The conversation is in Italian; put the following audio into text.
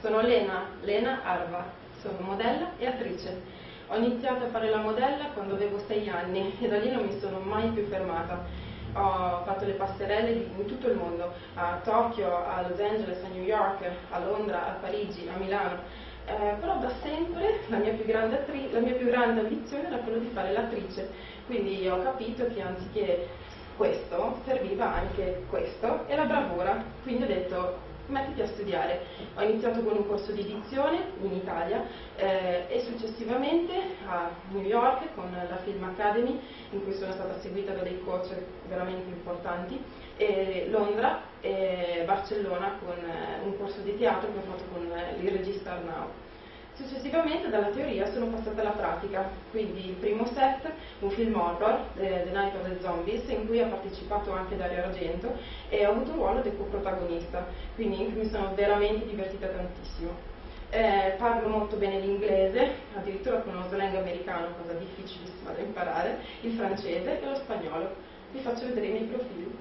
sono Lena, Lena Arva, sono modella e attrice. Ho iniziato a fare la modella quando avevo sei anni e da lì non mi sono mai più fermata. Ho fatto le passerelle in tutto il mondo, a Tokyo, a Los Angeles, a New York, a Londra, a Parigi, a Milano. Eh, però da sempre la mia, la mia più grande ambizione era quella di fare l'attrice, quindi ho capito che anziché questo serviva anche questo e la bravura, quindi ho detto mettiti a studiare. Ho iniziato con un corso di edizione in Italia eh, e successivamente a New York con la Film Academy in cui sono stata seguita da dei coach veramente importanti e Londra e Barcellona con eh, un corso di teatro che ho fatto con eh, il regista Arnau. Successivamente dalla teoria sono passata alla pratica, quindi il primo set, un film horror, The Night of the Zombies, in cui ha partecipato anche Dario Argento e ho avuto un ruolo del coprotagonista, quindi mi sono veramente divertita tantissimo. Eh, parlo molto bene l'inglese, addirittura con uno slang americano, cosa difficilissima da imparare, il francese e lo spagnolo. Vi faccio vedere i miei profili.